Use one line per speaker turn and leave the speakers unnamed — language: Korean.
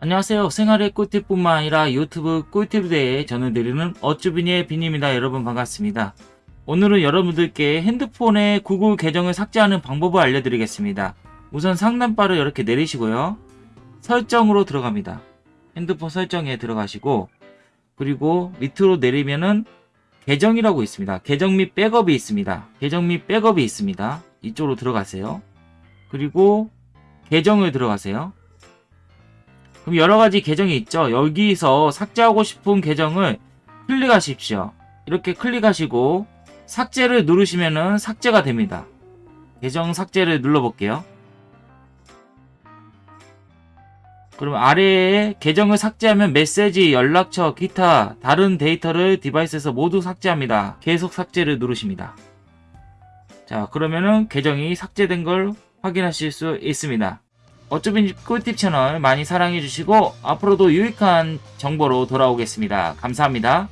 안녕하세요. 생활의 꿀팁뿐만 아니라 유튜브 꿀팁에 대해 전해드리는 어쭈비니의 비니입니다. 여러분 반갑습니다. 오늘은 여러분들께 핸드폰에 구글 계정을 삭제하는 방법을 알려드리겠습니다. 우선 상단바를 이렇게 내리시고요. 설정으로 들어갑니다. 핸드폰 설정에 들어가시고 그리고 밑으로 내리면은 계정이라고 있습니다. 계정 및 백업이 있습니다. 계정 및 백업이 있습니다. 이쪽으로 들어가세요. 그리고 계정을 들어가세요. 그럼 여러 가지 계정이 있죠. 여기서 삭제하고 싶은 계정을 클릭하십시오. 이렇게 클릭하시고 삭제를 누르시면 은 삭제가 됩니다. 계정 삭제를 눌러볼게요. 그럼 아래에 계정을 삭제하면 메시지, 연락처, 기타 다른 데이터를 디바이스에서 모두 삭제합니다. 계속 삭제를 누르십니다. 자 그러면은 계정이 삭제된 걸 확인하실 수 있습니다. 어쩌면 꿀팁 채널 많이 사랑해 주시고 앞으로도 유익한 정보로 돌아오겠습니다. 감사합니다.